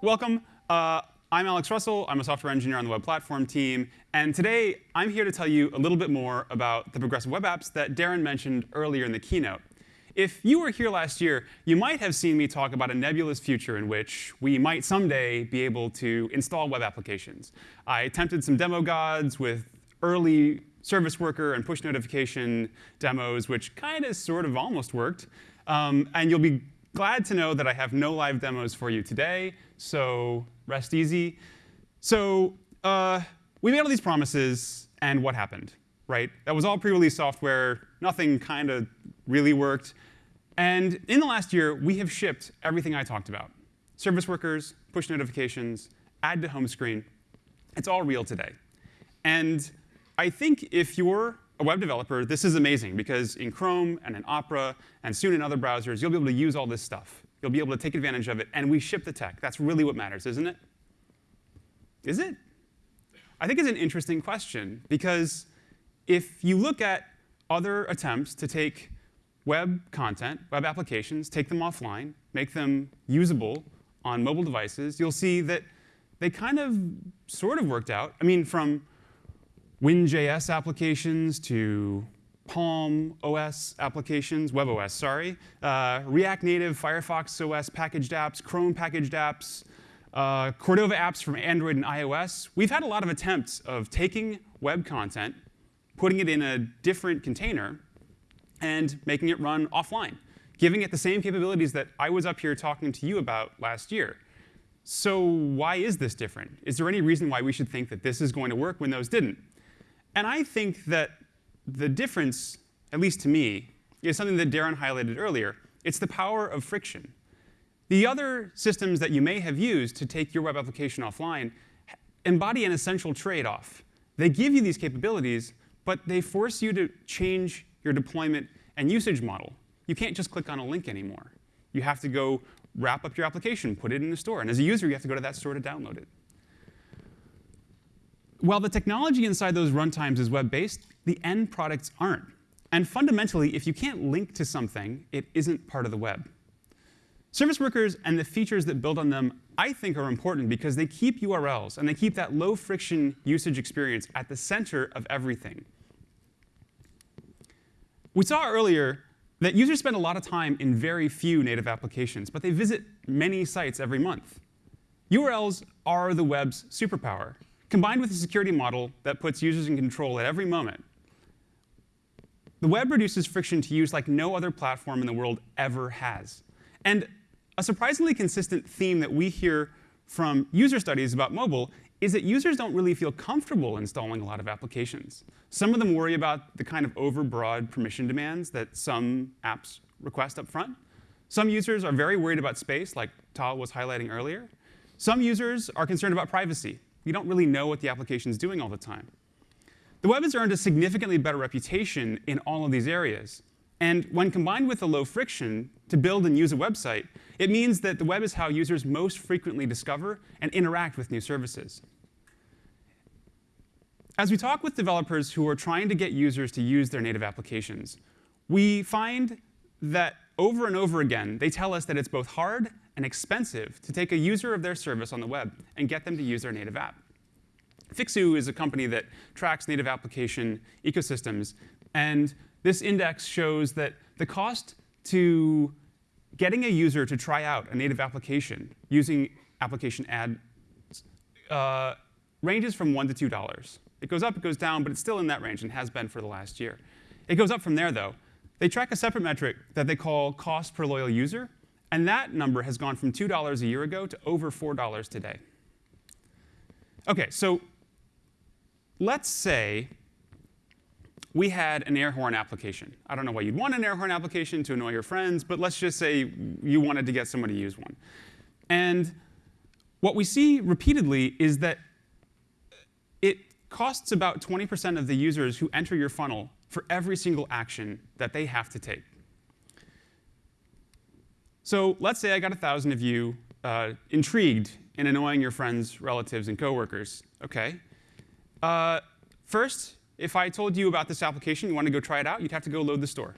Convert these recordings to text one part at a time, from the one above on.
Welcome. Uh, I'm Alex Russell. I'm a software engineer on the web platform team. And today, I'm here to tell you a little bit more about the progressive web apps that Darin mentioned earlier in the keynote. If you were here last year, you might have seen me talk about a nebulous future in which we might someday be able to install web applications. I attempted some demo gods with early service worker and push notification demos, which kind of sort of almost worked. Um, and you'll be glad to know that I have no live demos for you today, so rest easy. So uh, we made all these promises, and what happened? Right? That was all pre-release software. Nothing kind of really worked. And in the last year, we have shipped everything I talked about. Service workers, push notifications, add to home screen. It's all real today. And I think if you're a web developer, this is amazing because in Chrome and in Opera and soon in other browsers, you'll be able to use all this stuff. You'll be able to take advantage of it, and we ship the tech. That's really what matters, isn't it? Is it? I think it's an interesting question because if you look at other attempts to take web content, web applications, take them offline, make them usable on mobile devices, you'll see that they kind of sort of worked out. I mean, from WinJS applications to Palm OS applications, WebOS, sorry, uh, React Native, Firefox OS packaged apps, Chrome packaged apps, uh, Cordova apps from Android and iOS. We've had a lot of attempts of taking web content, putting it in a different container, and making it run offline, giving it the same capabilities that I was up here talking to you about last year. So why is this different? Is there any reason why we should think that this is going to work when those didn't? And I think that the difference, at least to me, is something that Darin highlighted earlier. It's the power of friction. The other systems that you may have used to take your web application offline embody an essential trade-off. They give you these capabilities, but they force you to change your deployment and usage model. You can't just click on a link anymore. You have to go wrap up your application, put it in the store. And as a user, you have to go to that store to download it. While the technology inside those runtimes is web-based, the end products aren't. And fundamentally, if you can't link to something, it isn't part of the web. Service workers and the features that build on them, I think, are important because they keep URLs and they keep that low friction usage experience at the center of everything. We saw earlier that users spend a lot of time in very few native applications, but they visit many sites every month. URLs are the web's superpower, combined with a security model that puts users in control at every moment. The web reduces friction to use like no other platform in the world ever has. And a surprisingly consistent theme that we hear from user studies about mobile is that users don't really feel comfortable installing a lot of applications. Some of them worry about the kind of overbroad permission demands that some apps request up front. Some users are very worried about space, like Tal was highlighting earlier. Some users are concerned about privacy. You don't really know what the application is doing all the time. The web has earned a significantly better reputation in all of these areas. And when combined with the low friction to build and use a website, it means that the web is how users most frequently discover and interact with new services. As we talk with developers who are trying to get users to use their native applications, we find that over and over again, they tell us that it's both hard and expensive to take a user of their service on the web and get them to use their native app. Fiksu is a company that tracks native application ecosystems. And this index shows that the cost to getting a user to try out a native application using application ads uh, ranges from $1 to $2. It goes up, it goes down, but it's still in that range and has been for the last year. It goes up from there, though. They track a separate metric that they call cost per loyal user, and that number has gone from $2 a year ago to over $4 today. OK, so let's say we had an air horn application. I don't know why you'd want an air horn application to annoy your friends, but let's just say you wanted to get somebody to use one. And what we see repeatedly is that it costs about 20% of the users who enter your funnel for every single action that they have to take. So let's say I got 1,000 of you uh, intrigued in annoying your friends, relatives, and coworkers. OK. Uh, first, if I told you about this application, you want to go try it out, you'd have to go load the store.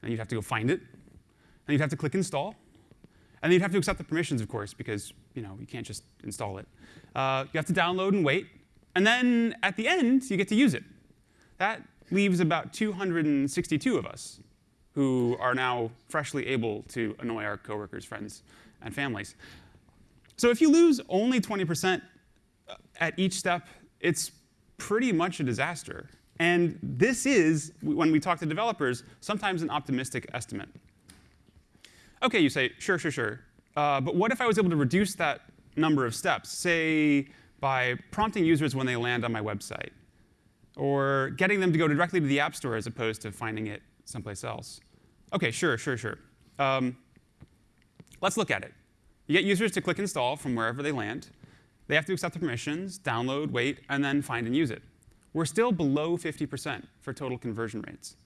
And you'd have to go find it. And you'd have to click install. And then you'd have to accept the permissions, of course, because you know you can't just install it. Uh, you have to download and wait. And then at the end, you get to use it. That leaves about 262 of us who are now freshly able to annoy our coworkers, friends, and families. So if you lose only 20% at each step, it's pretty much a disaster. And this is, when we talk to developers, sometimes an optimistic estimate. OK, you say, sure, sure, sure. Uh, but what if I was able to reduce that number of steps, say by prompting users when they land on my website, or getting them to go directly to the App Store as opposed to finding it someplace else? OK, sure, sure, sure. Um, let's look at it. You get users to click install from wherever they land. They have to accept the permissions, download, wait, and then find and use it. We're still below 50% for total conversion rates.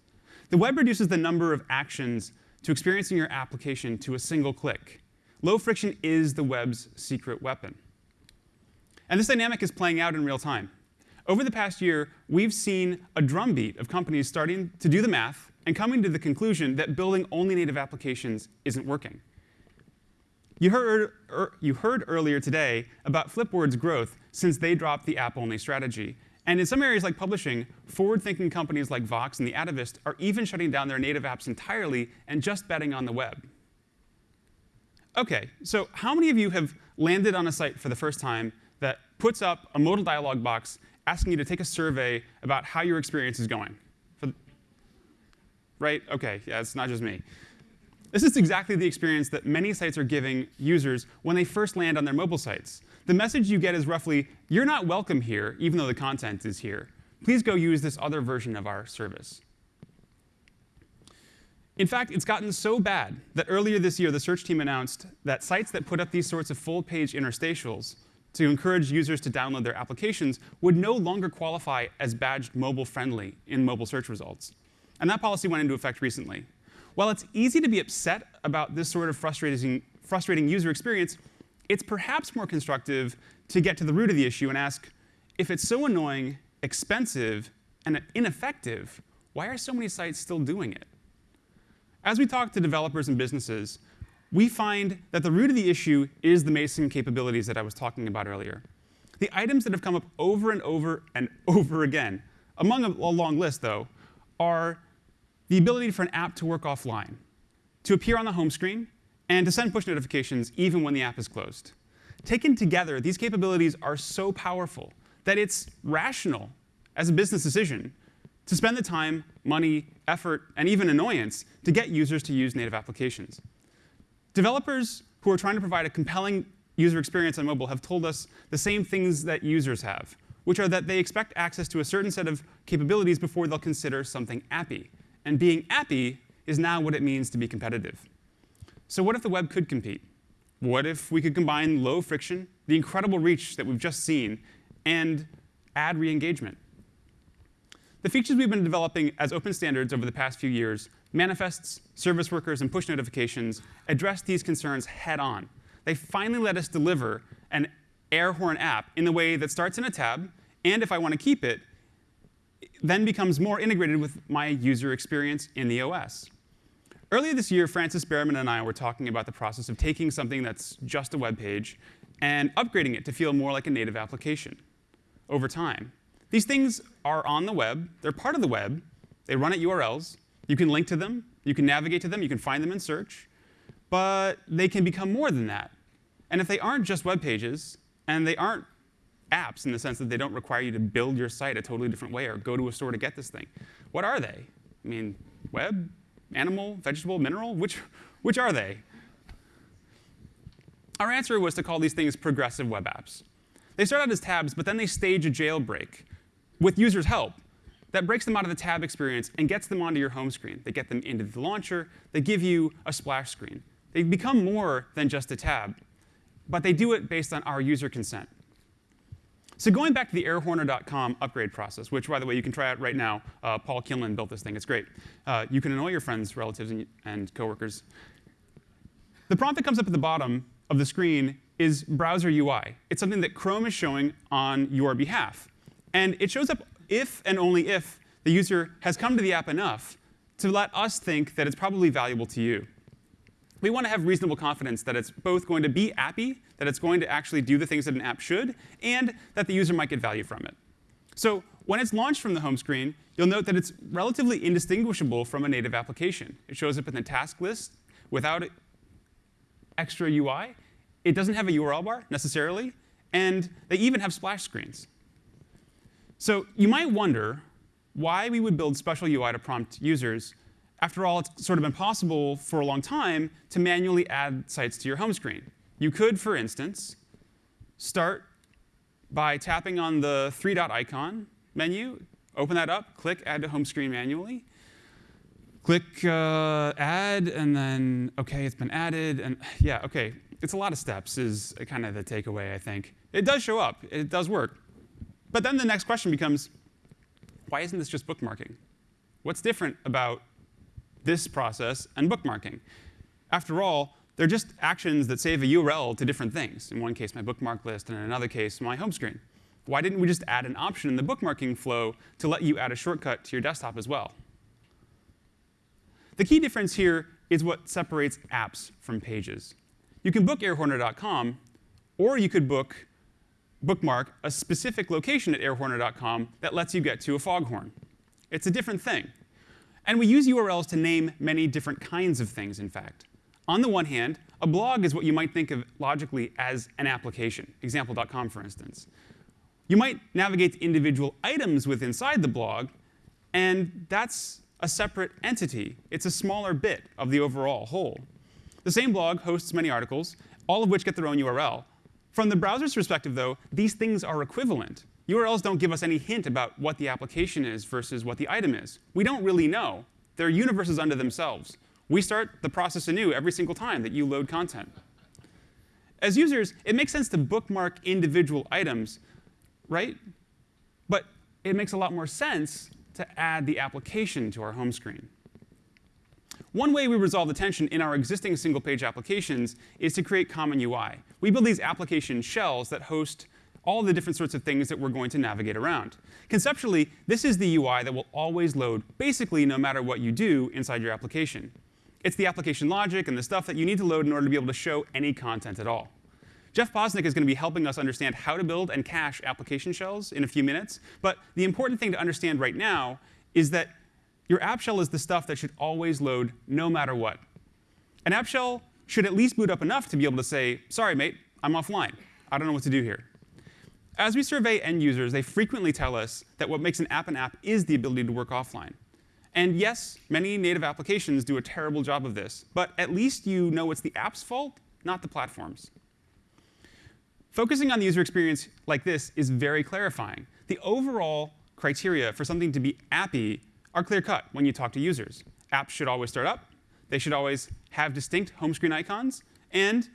The web reduces the number of actions to experiencing your application to a single click. Low friction is the web's secret weapon. And this dynamic is playing out in real time. Over the past year, we've seen a drumbeat of companies starting to do the math and coming to the conclusion that building only native applications isn't working. You heard, er, you heard earlier today about Flipboard's growth since they dropped the app-only strategy. And in some areas like publishing, forward-thinking companies like Vox and the Atavist are even shutting down their native apps entirely and just betting on the web. OK, so how many of you have landed on a site for the first time that puts up a modal dialog box asking you to take a survey about how your experience is going? For, right? OK, yeah, it's not just me. This is exactly the experience that many sites are giving users when they first land on their mobile sites. The message you get is roughly, you're not welcome here, even though the content is here. Please go use this other version of our service. In fact, it's gotten so bad that earlier this year, the search team announced that sites that put up these sorts of full-page interstitials to encourage users to download their applications would no longer qualify as badged mobile-friendly in mobile search results. And that policy went into effect recently. While it's easy to be upset about this sort of frustrating, frustrating user experience, it's perhaps more constructive to get to the root of the issue and ask, if it's so annoying, expensive, and ineffective, why are so many sites still doing it? As we talk to developers and businesses, we find that the root of the issue is the Mason capabilities that I was talking about earlier. The items that have come up over and over and over again, among a, a long list, though, are the ability for an app to work offline, to appear on the home screen, and to send push notifications even when the app is closed. Taken together, these capabilities are so powerful that it's rational as a business decision to spend the time, money, effort, and even annoyance to get users to use native applications. Developers who are trying to provide a compelling user experience on mobile have told us the same things that users have, which are that they expect access to a certain set of capabilities before they'll consider something appy. And being appy is now what it means to be competitive. So what if the web could compete? What if we could combine low friction, the incredible reach that we've just seen, and add re-engagement? The features we've been developing as open standards over the past few years, manifests, service workers, and push notifications, address these concerns head on. They finally let us deliver an air horn app in the way that starts in a tab, and if I want to keep it, then becomes more integrated with my user experience in the OS. Earlier this year, Frances Berriman and I were talking about the process of taking something that's just a web page and upgrading it to feel more like a native application over time. These things are on the web. They're part of the web. They run at URLs. You can link to them. You can navigate to them. You can find them in search. But they can become more than that. And if they aren't just web pages, and they aren't apps in the sense that they don't require you to build your site a totally different way or go to a store to get this thing. What are they? I mean, web, animal, vegetable, mineral? Which, which are they? Our answer was to call these things progressive web apps. They start out as tabs, but then they stage a jailbreak with users' help that breaks them out of the tab experience and gets them onto your home screen. They get them into the launcher. They give you a splash screen. They become more than just a tab, but they do it based on our user consent. So going back to the airhorner.com upgrade process, which, by the way, you can try out right now. Uh, Paul Kinlan built this thing. It's great. Uh, you can annoy your friends, relatives, and, and coworkers. The prompt that comes up at the bottom of the screen is browser UI. It's something that Chrome is showing on your behalf. And it shows up if and only if the user has come to the app enough to let us think that it's probably valuable to you. we want to have reasonable confidence that it's both going to be appy, that it's going to actually do the things that an app should, and that the user might get value from it. So when it's launched from the home screen, you'll note that it's relatively indistinguishable from a native application. It shows up in the task list without extra UI. It doesn't have a URL bar necessarily, and they even have splash screens. So you might wonder why we would build special UI to prompt users after all, it's sort of impossible for a long time to manually add sites to your home screen. You could, for instance, start by tapping on the three dot icon menu, open that up, click Add to Home Screen manually, click uh, Add, and then, OK, it's been added. And yeah, OK, it's a lot of steps is kind of the takeaway, I think. It does show up. It does work. But then the next question becomes, why isn't this just bookmarking? What's different about this process, and bookmarking. After all, they're just actions that save a URL to different things. In one case, my bookmark list, and in another case, my home screen. Why didn't we just add an option in the bookmarking flow to let you add a shortcut to your desktop as well? The key difference here is what separates apps from pages. You can book airhorner.com, or you could book bookmark a specific location at airhorner.com that lets you get to a foghorn. It's a different thing. And we use URLs to name many different kinds of things, in fact. On the one hand, a blog is what you might think of logically as an application, example.com, for instance. You might navigate to individual items within inside the blog, and that's a separate entity. It's a smaller bit of the overall whole. The same blog hosts many articles, all of which get their own URL. From the browser's perspective, though, these things are equivalent. URLs don't give us any hint about what the application is versus what the item is. We don't really know. They're universes unto themselves. We start the process anew every single time that you load content. As users, it makes sense to bookmark individual items, right? But it makes a lot more sense to add the application to our home screen. One way we resolve the tension in our existing single-page applications is to create common UI. We build these application shells that host all the different sorts of things that we're going to navigate around. Conceptually, this is the UI that will always load basically no matter what you do inside your application. It's the application logic and the stuff that you need to load in order to be able to show any content at all. Jeff Posnick is going to be helping us understand how to build and cache application shells in a few minutes. But the important thing to understand right now is that your app shell is the stuff that should always load no matter what. An app shell should at least boot up enough to be able to say, sorry, mate, I'm offline. I don't know what to do here. As we survey end users, they frequently tell us that what makes an app an app is the ability to work offline. And yes, many native applications do a terrible job of this, but at least you know it's the app's fault, not the platform's. Focusing on the user experience like this is very clarifying. The overall criteria for something to be appy are clear-cut when you talk to users. Apps should always start up. They should always have distinct home screen icons. And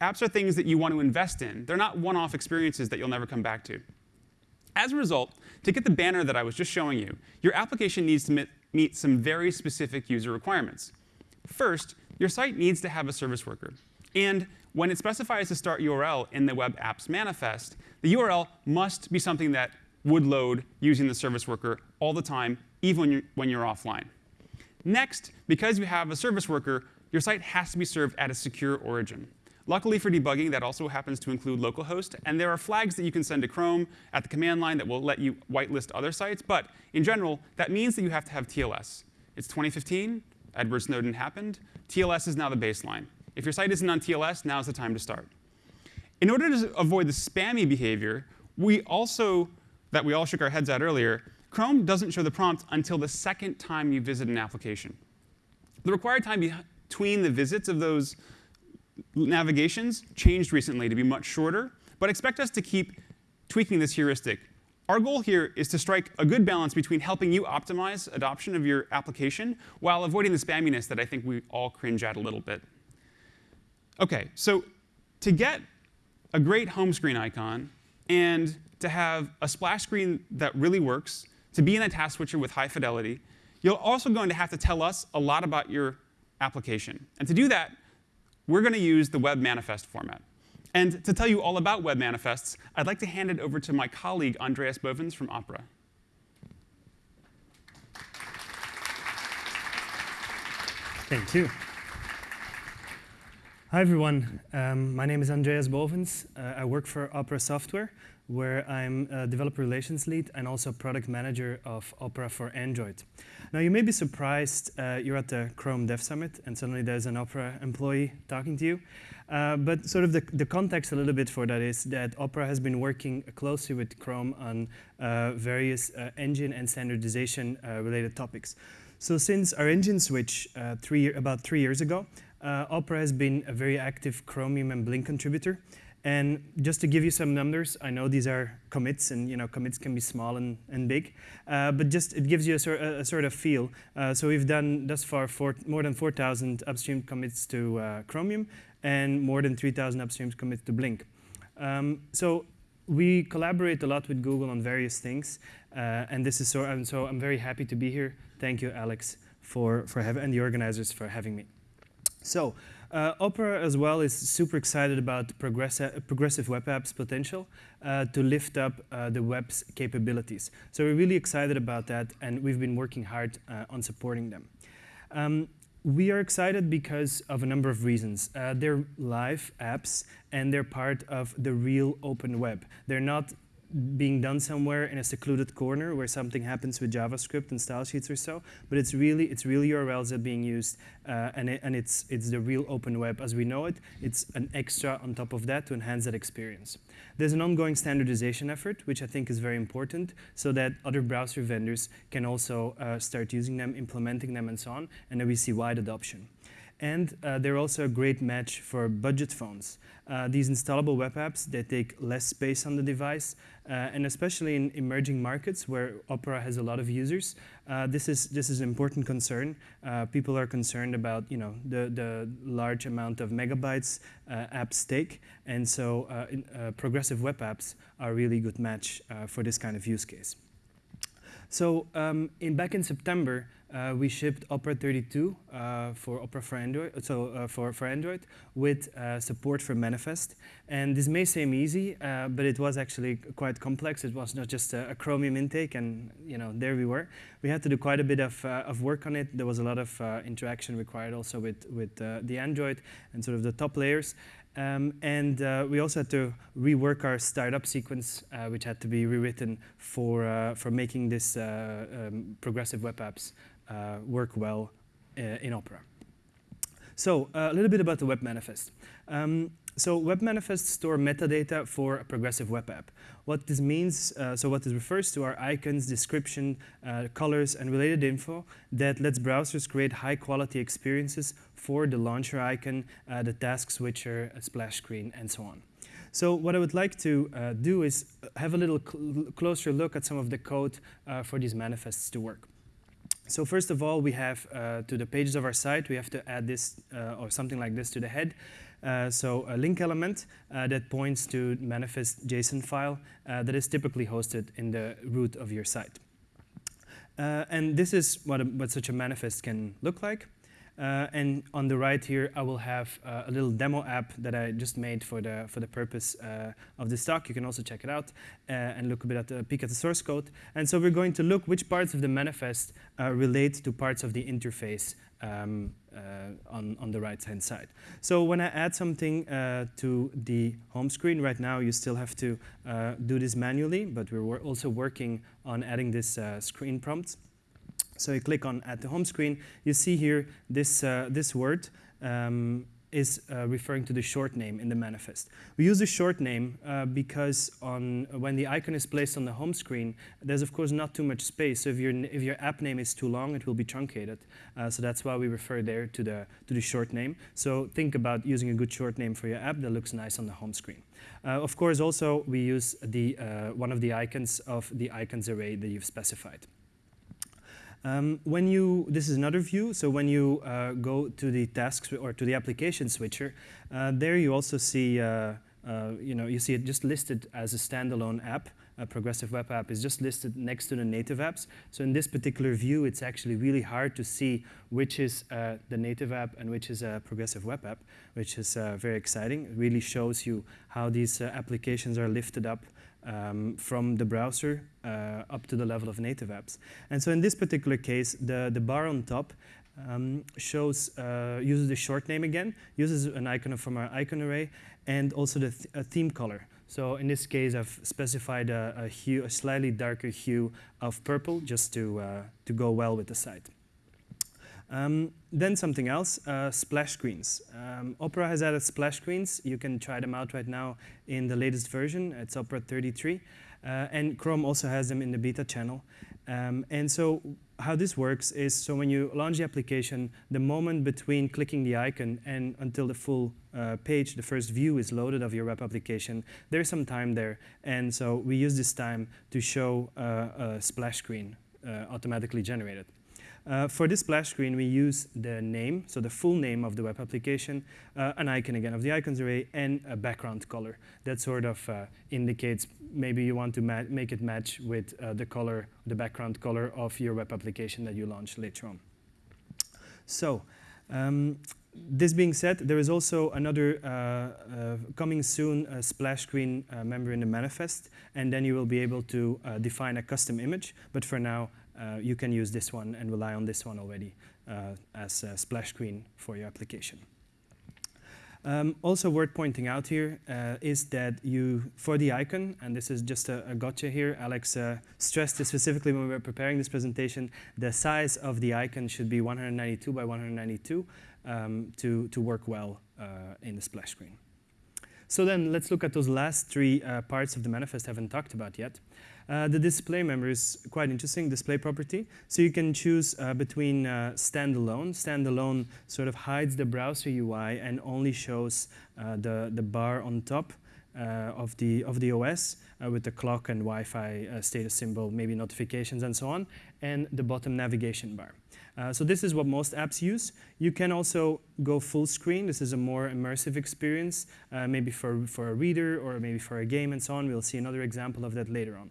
apps are things that you want to invest in. They're not one-off experiences that you'll never come back to. As a result, to get the banner that I was just showing you, your application needs to meet some very specific user requirements. First, your site needs to have a service worker. And when it specifies the start URL in the web apps manifest, the URL must be something that would load using the service worker all the time, even when you're, when you're offline. Next, because you have a service worker, your site has to be served at a secure origin. Luckily for debugging, that also happens to include localhost. And there are flags that you can send to Chrome at the command line that will let you whitelist other sites. But in general, that means that you have to have TLS. It's 2015. Edward Snowden happened. TLS is now the baseline. If your site isn't on TLS, now's the time to start. In order to avoid the spammy behavior, we also, that we all shook our heads at earlier, Chrome doesn't show the prompt until the second time you visit an application. The required time between the visits of those navigations changed recently to be much shorter, but expect us to keep tweaking this heuristic. Our goal here is to strike a good balance between helping you optimize adoption of your application while avoiding the spamminess that I think we all cringe at a little bit. OK, so to get a great home screen icon and to have a splash screen that really works, to be in a task switcher with high fidelity, you're also going to have to tell us a lot about your application. And to do that, we're going to use the web manifest format. And to tell you all about web manifests, I'd like to hand it over to my colleague, Andreas Bovens from Opera. Thank you. Hi everyone, um, my name is Andreas Bovens. Uh, I work for Opera Software, where I'm a developer relations lead and also product manager of Opera for Android. Now you may be surprised, uh, you're at the Chrome Dev Summit and suddenly there's an Opera employee talking to you. Uh, but sort of the, the, context a little bit for that is that Opera has been working closely with Chrome on uh, various uh, engine and standardization uh, related topics. So since our engine switch three, about three years ago, uh, Opera has been a very active Chromium and Blink contributor. And just to give you some numbers, I know these are commits, and you know commits can be small and, and big, uh, but just it gives you a, sort, a, a sort of feel. Uh, so we've done thus far four, more than 4,000 upstream commits to uh, Chromium and more than 3,000 upstream commits to Blink. Um, so we collaborate a lot with Google on various things, uh, and this is so. And so I'm very happy to be here. Thank you, Alex, for for having and the organizers for having me. So uh, Opera as well is super excited about progressi progressive web apps potential uh, to lift up uh, the web's capabilities. So we're really excited about that, and we've been working hard uh, on supporting them. Um, we are excited because of a number of reasons. Uh, they're live apps, and they're part of the real open web. They're not being done somewhere in a secluded corner where something happens with JavaScript and style sheets or so, but it's really it's real URLs that are being used, uh, and it, and it's it's the real open web as we know it. It's an extra on top of that to enhance that experience. There's an ongoing standardization effort, which I think is very important, so that other browser vendors can also uh, start using them, implementing them, and so on, and then we see wide adoption. And uh, they're also a great match for budget phones. Uh, these installable web apps, they take less space on the device, uh, and especially in emerging markets where Opera has a lot of users, uh, this, is, this is an important concern. Uh, people are concerned about you know, the, the large amount of megabytes uh, apps take, and so in, progressive web apps are a really good match for this kind of use case. So um, in, back in September, uh, we shipped Opera 32 uh, for Opera for Android, so uh, for, for Android with uh, support for Manifest. And this may seem easy, uh, but it was actually quite complex. It was not just a, a, Chromium intake, and you know there we were. We had to do quite a bit of, uh, of work on it. There was a lot of interaction required also with, with the Android and sort of the top layers. Um, and uh, we also had to rework our startup sequence, uh, which had to be rewritten for, uh, for making this uh, um, progressive web apps uh, work well uh, in Opera. So a little bit about the web manifest. Um, so web manifests store metadata for a progressive web app. What this means, uh, so what this refers to are icons, description, uh, colors, and related info that lets browsers create high quality experiences for the launcher icon, uh, the task switcher, splash screen, and so on. So what I would like to uh, do is have a little cl closer look at some of the code uh, for these manifests to work. So first of all, we have uh, to the pages of our site, we have to add this or something like this to the head. Uh, so a link element uh, that points to manifest JSON file uh, that is typically hosted in the root of your site. And this is what, a, what such a manifest can look like. Uh, and on the right here, I will have uh, a little demo app that I just made for the, for the purpose uh, of this talk. You can also check it out and look a bit at the peek at the source code. And so we're going to look which parts of the manifest relate to parts of the interface um, uh, on, on the right-hand side. So when I add something to the home screen, right now you still have to do this manually, but we're also working on adding this screen prompt. So you click on Add the home screen, you see here this, uh, this word um, is uh, referring to the short name in the manifest. We use the short name uh, because on, when the icon is placed on the home screen, there's of course not too much space. So if your, if your app name is too long, it will be truncated. Uh, so that's why we refer there to the, to the short name. So think about using a good short name for your app that looks nice on the home screen. Uh, of course, also we use the, uh, one of the icons of the icons array that you've specified. Um, when you, this is another view, so when you uh, go to the tasks or to the application switcher, uh, there you also see, uh, uh, you know, you see it just listed as a standalone app. A progressive web app is just listed next to the native apps. So in this particular view, it's actually really hard to see which is uh, the native app and which is a progressive web app, which is uh, very exciting. It really shows you how these applications are lifted up um, from the browser uh, up to the level of native apps. And so in this particular case, the, the bar on top um, shows uh, uses the short name again, uses an icon from our icon array, and also the th theme color. So in this case, I've specified a, a, hue, a slightly darker hue of purple, just to uh, to go well with the site. Um, then something else, uh, splash screens. Um, Opera has added splash screens. You can try them out right now in the latest version. It's Opera 33. Uh, and Chrome also has them in the beta channel. Um, and so how this works is, so when you launch the application, the moment between clicking the icon and until the full uh, page, the first view is loaded of your web application, there's some time there. And so we use this time to show uh, a splash screen uh, automatically generated. Uh, for this splash screen, we use the name, so the full name of the web application, uh, an icon again of the icons array, and a background color. That sort of uh, indicates maybe you want to make it match with uh, the color, the background color of your web application that you launch later on. So, um, this being said, there is also another uh, uh, coming soon a splash screen uh, member in the manifest, and then you will be able to uh, define a custom image. But for now, uh, you can use this one and rely on this one already uh, as a splash screen for your application. Um, also worth pointing out here uh, is that you, for the icon, and this is just a, a gotcha here, Alex uh, stressed this specifically when we were preparing this presentation, the size of the icon should be 192 by 192 um, to, to work well uh, in the splash screen. So then let's look at those last three uh, parts of the manifest I haven't talked about yet. Uh, the display member is quite interesting, display property. So you can choose uh, between uh, standalone. Standalone sort of hides the browser UI and only shows uh, the, the bar on top uh, of, the, of the OS uh, with the clock and Wi-Fi status symbol, maybe notifications and so on, and the bottom navigation bar. Uh, so this is what most apps use. You can also go full screen. This is a more immersive experience, uh, maybe for, for a reader or maybe for a game and so on. We'll see another example of that later on.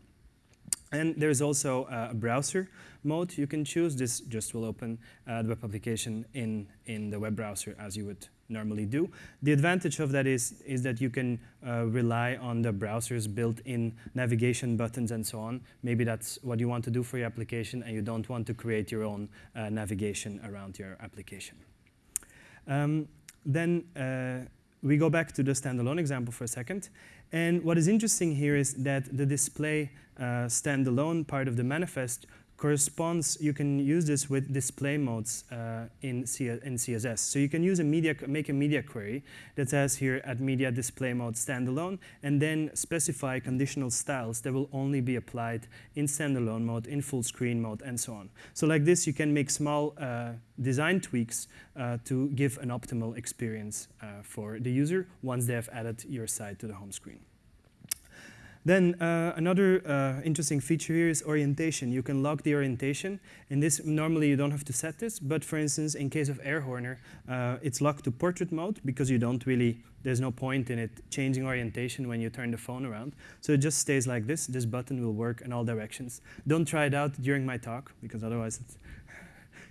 And there's also a browser mode you can choose. This just will open uh, the web application in, in the web browser as you would normally do. The advantage of that is, is that you can uh, rely on the browser's built-in navigation buttons and so on. Maybe that's what you want to do for your application and you don't want to create your own uh, navigation around your application. Um, then uh, we go back to the standalone example for a second. And what is interesting here is that the display uh, standalone part of the manifest corresponds, you can use this with display modes uh, in, C in CSS. So you can use a media, make a media query that says here at media display mode standalone, and then specify conditional styles that will only be applied in standalone mode, in full screen mode, and so on. So like this, you can make small uh, design tweaks uh, to give an optimal experience uh, for the user once they have added your site to the home screen. Then uh, another uh, interesting feature here is orientation. You can lock the orientation. In this, normally you don't have to set this, but for instance, in case of Airhorner, uh, it's locked to portrait mode because you don't really, there's no point in it changing orientation when you turn the phone around. So it just stays like this. This button will work in all directions. Don't try it out during my talk because otherwise it's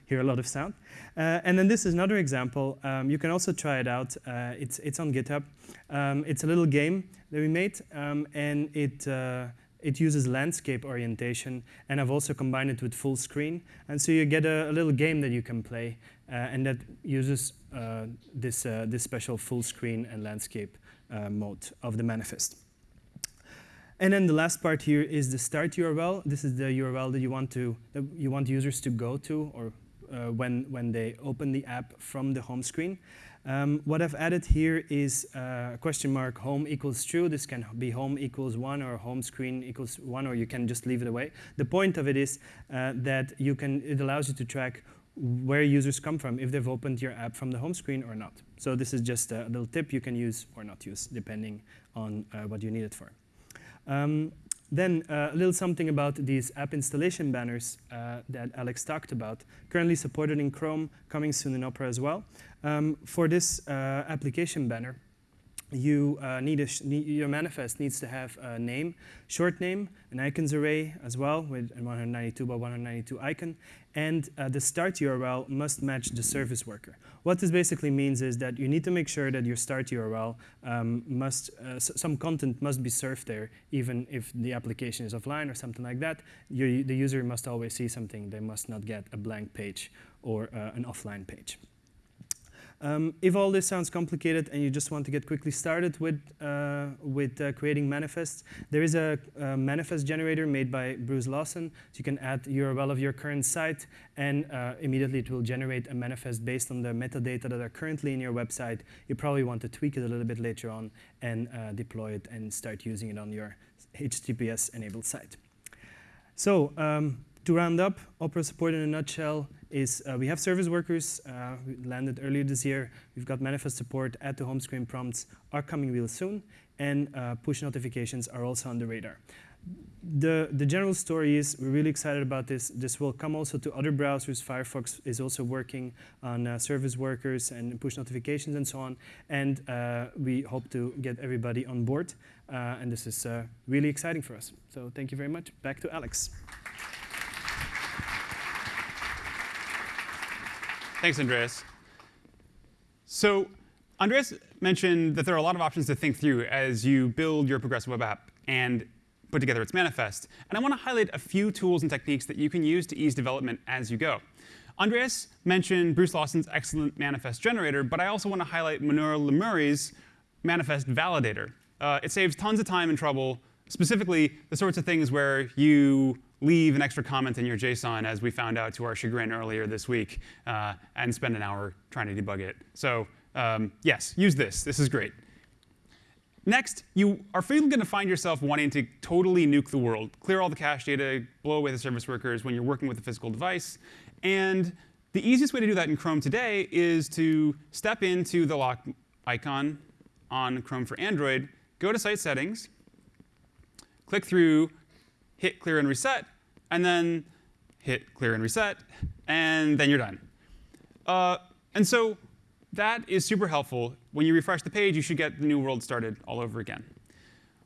hear a lot of sound. Uh, and then this is another example. Um, you can also try it out. Uh, it's, it's on GitHub. Um, it's a little game that we made, um, and it, uh, it uses landscape orientation, and I've also combined it with full screen. And so you get a, a little game that you can play, uh, and that uses uh, this, uh, this special full screen and landscape mode of the manifest. And then the last part here is the start URL. This is the URL that you want to that you want users to go to or uh, when, when they open the app from the home screen. Um, what I've added here is uh, question mark home equals true. This can be home equals one or home screen equals one, or you can just leave it away. The point of it is uh, that you can, it allows you to track where users come from, if they've opened your app from the home screen or not. So this is just a little tip you can use or not use, depending on uh, what you need it for. Um, then uh, a little something about these app installation banners uh, that Alex talked about. Currently supported in Chrome, coming soon in Opera as well. Um, for this uh, application banner, you uh, need, a your manifest needs to have a name, short name, an icons array as well with a 192 by 192 icon, and uh, the start URL must match the service worker. What this basically means is that you need to make sure that your start URL um, must, uh, some content must be served there, even if the application is offline or something like that. You, the user must always see something. They must not get a blank page or uh, an offline page. Um, if all this sounds complicated and you just want to get quickly started with, uh, with uh, creating manifests, there is a, a, manifest generator made by Bruce Lawson. So you can add URL of your current site, and uh, immediately it will generate a manifest based on the metadata that are currently in your website. You probably want to tweak it a little bit later on and uh, deploy it and start using it on your HTTPS-enabled site. So um, to round up, Opera support in a nutshell is uh, we have service workers uh, landed earlier this year. We've got manifest support, add to home screen prompts are coming real soon, and uh, push notifications are also on the radar. The, the general story is we're really excited about this. This will come also to other browsers. Firefox is also working on uh, service workers and push notifications and so on. And uh, we hope to get everybody on board. Uh, and this is really exciting for us. So thank you very much. Back to Alex. Thanks, Andreas. So Andreas mentioned that there are a lot of options to think through as you build your progressive web app and put together its manifest. And I want to highlight a few tools and techniques that you can use to ease development as you go. Andreas mentioned Bruce Lawson's excellent manifest generator, but I also want to highlight Mounir Lamouri's manifest validator. Uh, it saves tons of time and trouble, specifically the sorts of things where you leave an extra comment in your JSON, as we found out to our chagrin earlier this week, uh, and spend an hour trying to debug it. So um, yes, use this. This is great. Next, you are going to find yourself wanting to totally nuke the world, clear all the cache data, blow away the service workers when you're working with a physical device. And the easiest way to do that in Chrome today is to step into the lock icon on Chrome for Android, go to Site Settings, click through hit clear and reset, and then hit clear and reset, and then you're done. Uh, and so that is super helpful. When you refresh the page, you should get the new world started all over again.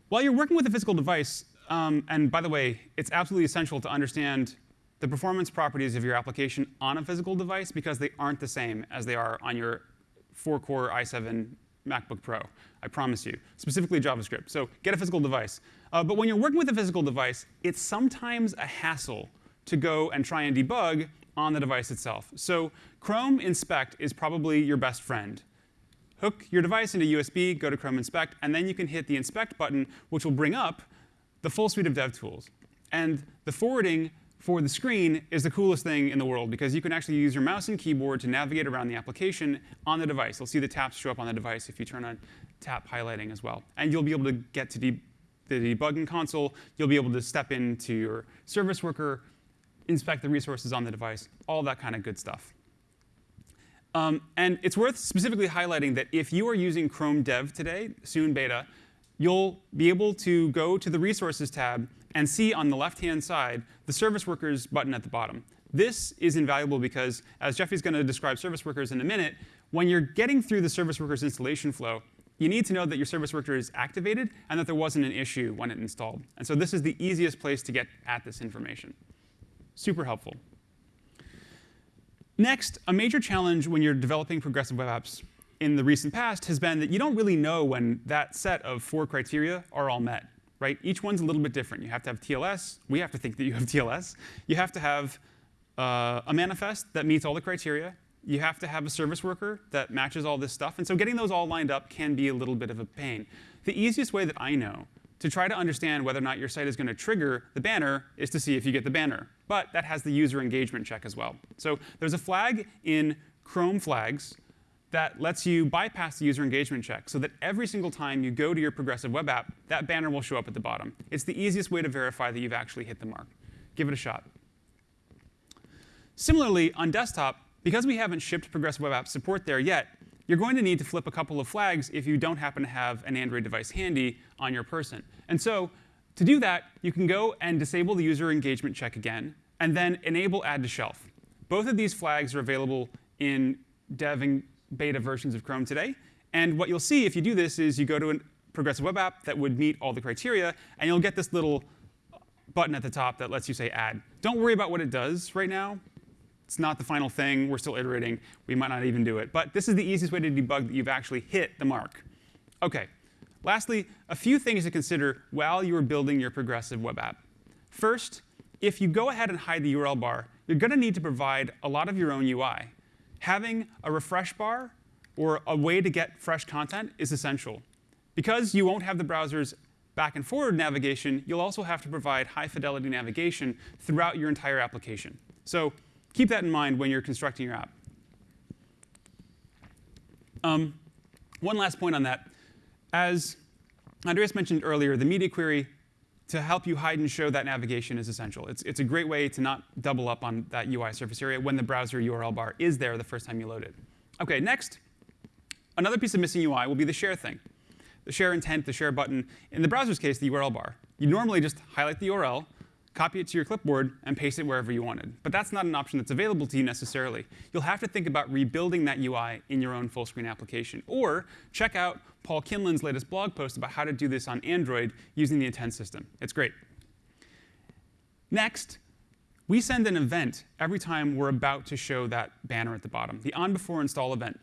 While you're working with a physical device, um, and by the way, it's absolutely essential to understand the performance properties of your application on a physical device because they aren't the same as they are on your 4-core i7 MacBook Pro. I promise you, specifically JavaScript. So get a physical device. Uh, but when you're working with a physical device, it's sometimes a hassle to go and try and debug on the device itself. So Chrome Inspect is probably your best friend. Hook your device into USB, go to Chrome Inspect, and then you can hit the Inspect button, which will bring up the full suite of dev tools. And the forwarding for the screen is the coolest thing in the world because you can actually use your mouse and keyboard to navigate around the application on the device. You'll see the taps show up on the device if you turn on tap highlighting as well. And you'll be able to get to de the debugging console. You'll be able to step into your service worker, inspect the resources on the device, all that kind of good stuff. Um, and it's worth specifically highlighting that if you are using Chrome Dev today, soon beta, you'll be able to go to the Resources tab and see on the left-hand side the Service Workers button at the bottom. This is invaluable because, as Jeffy's going to describe service workers in a minute, when you're getting through the service workers installation flow, you need to know that your service worker is activated and that there wasn't an issue when it installed. And so this is the easiest place to get at this information. Super helpful. Next, a major challenge when you're developing progressive web apps in the recent past has been that you don't really know when that set of four criteria are all met. Right? Each one's a little bit different. You have to have TLS. We have to think that you have TLS. You have to have uh, a manifest that meets all the criteria you have to have a service worker that matches all this stuff. And so getting those all lined up can be a little bit of a pain. The easiest way that I know to try to understand whether or not your site is going to trigger the banner is to see if you get the banner. But that has the user engagement check as well. So there's a flag in Chrome flags that lets you bypass the user engagement check so that every single time you go to your progressive web app, that banner will show up at the bottom. It's the easiest way to verify that you've actually hit the mark. Give it a shot. Similarly, on desktop, because we haven't shipped Progressive Web App support there yet, you're going to need to flip a couple of flags if you don't happen to have an Android device handy on your person. And so to do that, you can go and disable the user engagement check again, and then enable add to shelf. Both of these flags are available in dev beta versions of Chrome today, And what you'll see if you do this is you go to a progressive web app that would meet all the criteria, and you'll get this little button at the top that lets you say add. Don't worry about what it does right now. It's not the final thing. We're still iterating. We might not even do it. But this is the easiest way to debug that you've actually hit the mark. OK. Lastly, a few things to consider while you are building your progressive web app. First, if you go ahead and hide the URL bar, you're going to need to provide a lot of your own UI. Having a refresh bar or a way to get fresh content is essential. Because you won't have the browser's back and forward navigation, you'll also have to provide high fidelity navigation throughout your entire application. So keep that in mind when you're constructing your app. Um, one last point on that. As Andreas mentioned earlier, the media query to help you hide and show that navigation is essential. It's, it's a great way to not double up on that UI surface area when the browser URL bar is there the first time you load it. OK, next, another piece of missing UI will be the share thing. The share intent, the share button. In the browser's case, the URL bar. You normally just highlight the URL, copy it to your clipboard, and paste it wherever you wanted. But that's not an option that's available to you necessarily. You'll have to think about rebuilding that UI in your own full screen application. Or check out Paul Kinlan's latest blog post about how to do this on Android using the intent system. It's great. Next, we send an event every time we're about to show that banner at the bottom. The on before install event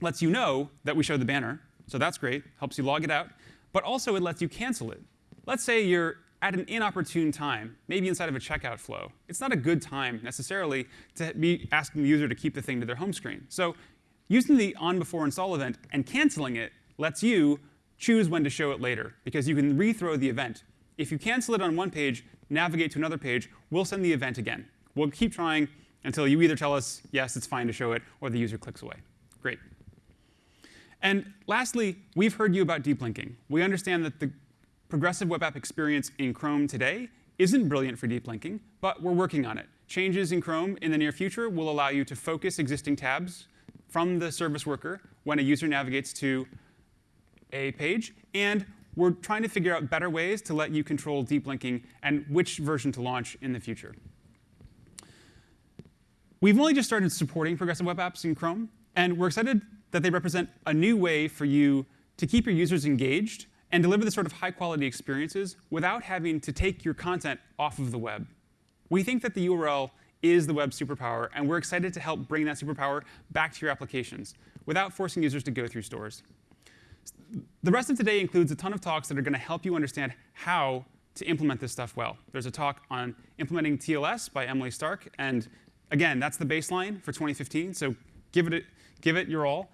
lets you know that we showed the banner, so that's great, helps you log it out, but also it lets you cancel it. Let's say you're at an inopportune time, maybe inside of a checkout flow. It's not a good time necessarily to be asking the user to keep the thing to their home screen. So using the on before install event and canceling it lets you choose when to show it later, because you can rethrow the event. If you cancel it on one page, navigate to another page, we'll send the event again. We'll keep trying until you either tell us, yes, it's fine to show it, or the user clicks away. Great. And lastly, we've heard you about deep linking. We understand that the progressive web app experience in Chrome today isn't brilliant for deep linking, but we're working on it. Changes in Chrome in the near future will allow you to focus existing tabs from the service worker when a user navigates to a page. And we're trying to figure out better ways to let you control deep linking and which version to launch in the future. We've only just started supporting progressive web apps in Chrome, and we're excited that they represent a new way for you to keep your users engaged and deliver the sort of high quality experiences without having to take your content off of the web. We think that the URL is the web superpower, and we're excited to help bring that superpower back to your applications without forcing users to go through stores. The rest of today includes a ton of talks that are going to help you understand how to implement this stuff well. There's a talk on implementing TLS by Emily Stark, and again, that's the baseline for 2015, so give it, give it your all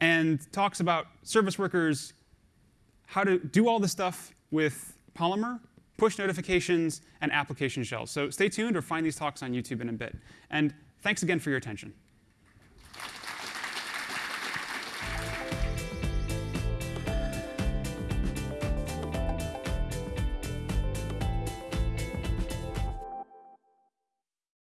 and talks about service workers, how to do all the stuff with Polymer, push notifications, and application shells. So stay tuned or find these talks on YouTube in a bit. And thanks again for your attention.